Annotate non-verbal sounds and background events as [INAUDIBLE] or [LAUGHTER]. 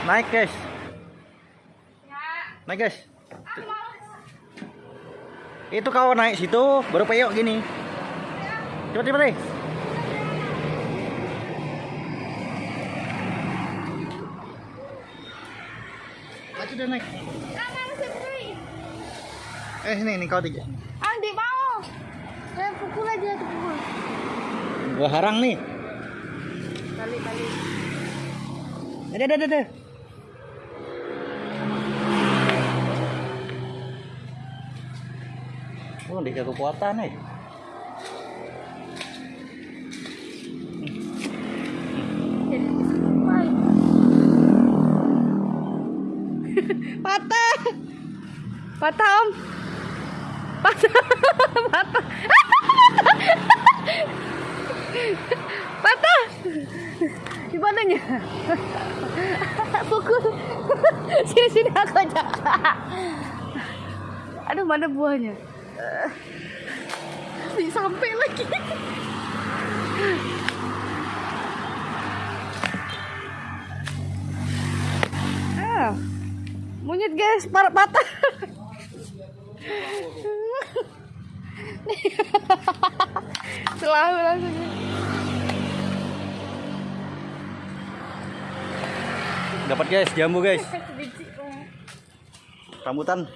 Naik guys. Naik guys. Itu kau naik situ baru peyok gini. Coba coba deh. Maju udah naik. Eh sini nih kau tiga. Ah, di mau. Saya pukul aja tuh pukul. Gua harang nih. Balik, balik. Ada ada ada. Oh, di kekuatan nih. Patah. Patah, Om. Patah. [LAUGHS] Patah. Patah. Di mananya? Pukul. Sini sini aku aja. Aduh, mana buahnya? Di sampai lagi. Ah. Monyet guys, par patah. Selalu langsung. Dapat guys, jambu guys. Banget. Rambutan.